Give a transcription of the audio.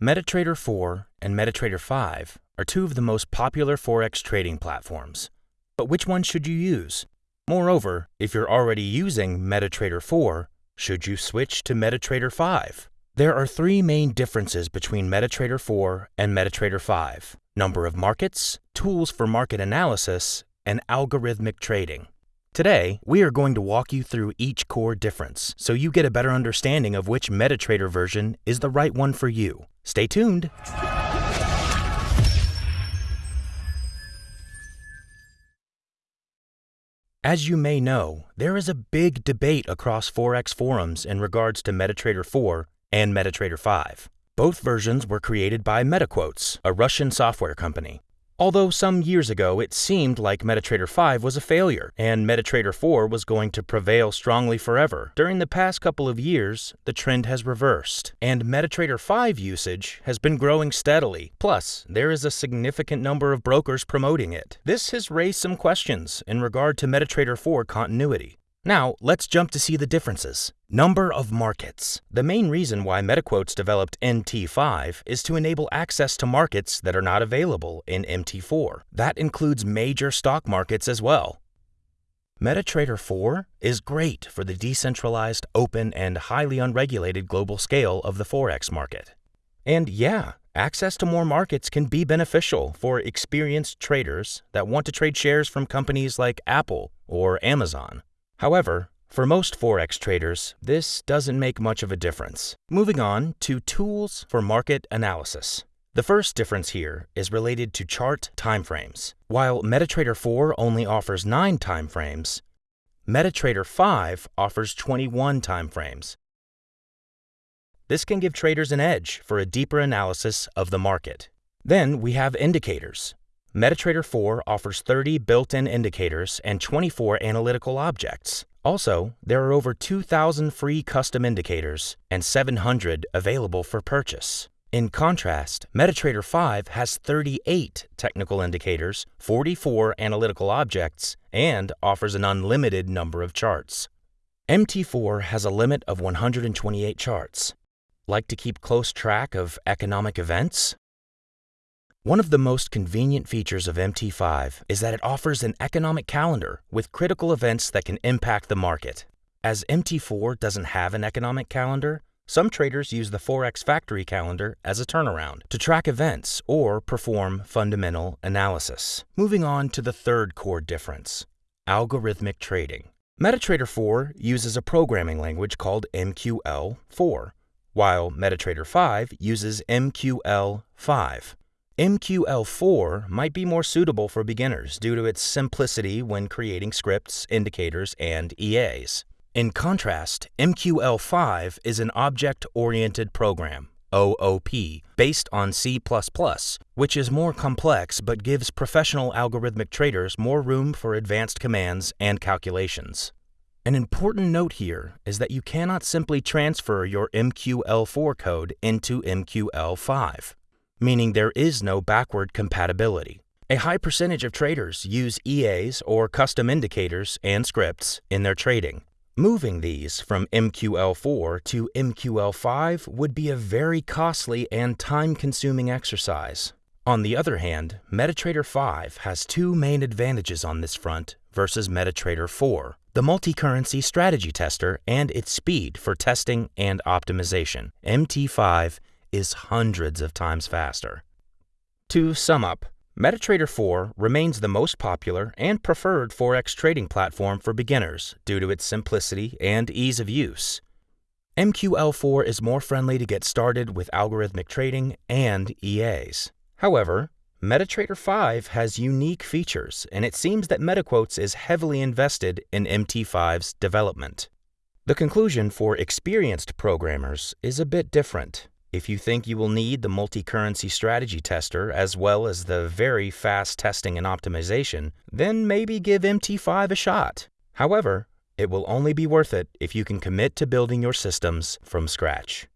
MetaTrader 4 and MetaTrader 5 are two of the most popular Forex trading platforms. But which one should you use? Moreover, if you're already using MetaTrader 4, should you switch to MetaTrader 5? There are three main differences between MetaTrader 4 and MetaTrader 5 number of markets, tools for market analysis, and algorithmic trading. Today, we are going to walk you through each core difference so you get a better understanding of which MetaTrader version is the right one for you. Stay tuned. As you may know, there is a big debate across Forex forums in regards to MetaTrader 4 and MetaTrader 5. Both versions were created by MetaQuotes, a Russian software company. Although some years ago it seemed like MetaTrader 5 was a failure and MetaTrader 4 was going to prevail strongly forever, during the past couple of years, the trend has reversed, and MetaTrader 5 usage has been growing steadily. Plus, there is a significant number of brokers promoting it. This has raised some questions in regard to MetaTrader 4 continuity. Now, let's jump to see the differences. Number of markets. The main reason why MetaQuotes developed MT5 is to enable access to markets that are not available in MT4. That includes major stock markets as well. MetaTrader 4 is great for the decentralized, open, and highly unregulated global scale of the Forex market. And yeah, access to more markets can be beneficial for experienced traders that want to trade shares from companies like Apple or Amazon. However, for most Forex traders, this doesn't make much of a difference. Moving on to tools for market analysis. The first difference here is related to chart timeframes. While MetaTrader 4 only offers 9 timeframes, MetaTrader 5 offers 21 timeframes. This can give traders an edge for a deeper analysis of the market. Then we have indicators. MetaTrader 4 offers 30 built-in indicators and 24 analytical objects. Also, there are over 2,000 free custom indicators and 700 available for purchase. In contrast, MetaTrader 5 has 38 technical indicators, 44 analytical objects, and offers an unlimited number of charts. MT4 has a limit of 128 charts. Like to keep close track of economic events? One of the most convenient features of MT5 is that it offers an economic calendar with critical events that can impact the market. As MT4 doesn't have an economic calendar, some traders use the Forex Factory calendar as a turnaround to track events or perform fundamental analysis. Moving on to the third core difference, algorithmic trading. MetaTrader 4 uses a programming language called MQL4, while MetaTrader 5 uses MQL5. MQL4 might be more suitable for beginners due to its simplicity when creating scripts, indicators, and EAs. In contrast, MQL5 is an object-oriented program, OOP, based on C++, which is more complex but gives professional algorithmic traders more room for advanced commands and calculations. An important note here is that you cannot simply transfer your MQL4 code into MQL5 meaning there is no backward compatibility. A high percentage of traders use EAs or custom indicators and scripts in their trading. Moving these from MQL4 to MQL5 would be a very costly and time-consuming exercise. On the other hand, MetaTrader 5 has two main advantages on this front versus MetaTrader 4, the multi-currency strategy tester and its speed for testing and optimization. MT5 is hundreds of times faster. To sum up, MetaTrader 4 remains the most popular and preferred Forex trading platform for beginners due to its simplicity and ease of use. MQL4 is more friendly to get started with algorithmic trading and EAs. However, MetaTrader 5 has unique features, and it seems that MetaQuotes is heavily invested in MT5's development. The conclusion for experienced programmers is a bit different. If you think you will need the multi-currency strategy tester as well as the very fast testing and optimization, then maybe give MT5 a shot. However, it will only be worth it if you can commit to building your systems from scratch.